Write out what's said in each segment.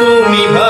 তুমি ভালোবাসা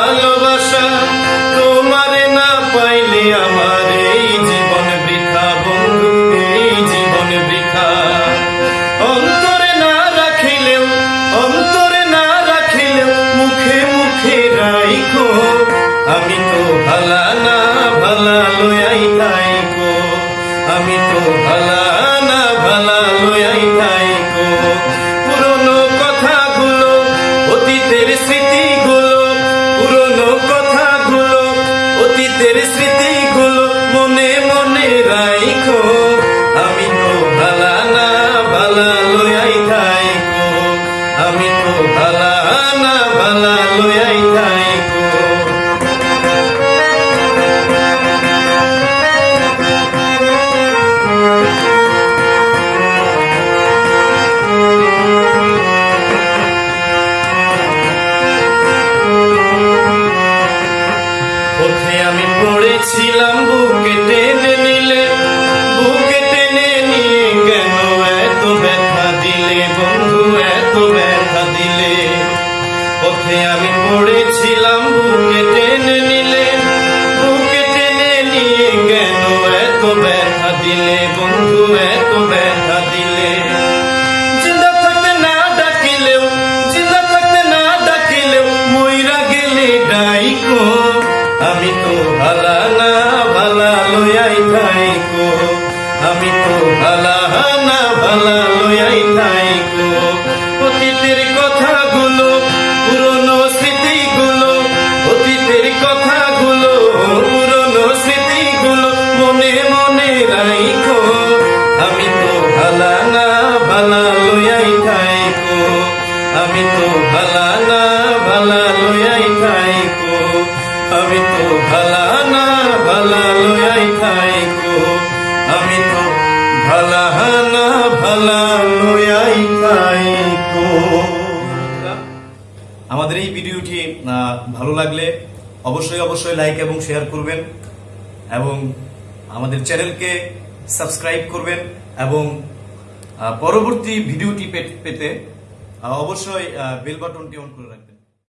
পড়েছিলাম বুকে আমি তো ভালা না ভালা লয়াই থাইকো। আমি তো ভালা না ভালা লয়াই থাইকো। আমি তো ভালা না ভালা থাইকো। আমাদের এই ভিডিওটি ভালো লাগলে অবশ্যই অবশ্যই লাইক এবং শেয়ার করবেন এবং আমাদের চ্যানেলকে সাবস্ক্রাইব করবেন এবং পরবর্তী ভিডিওটি পেতে অবশ্যই বেল বাটনটি অন করে রাখবেন।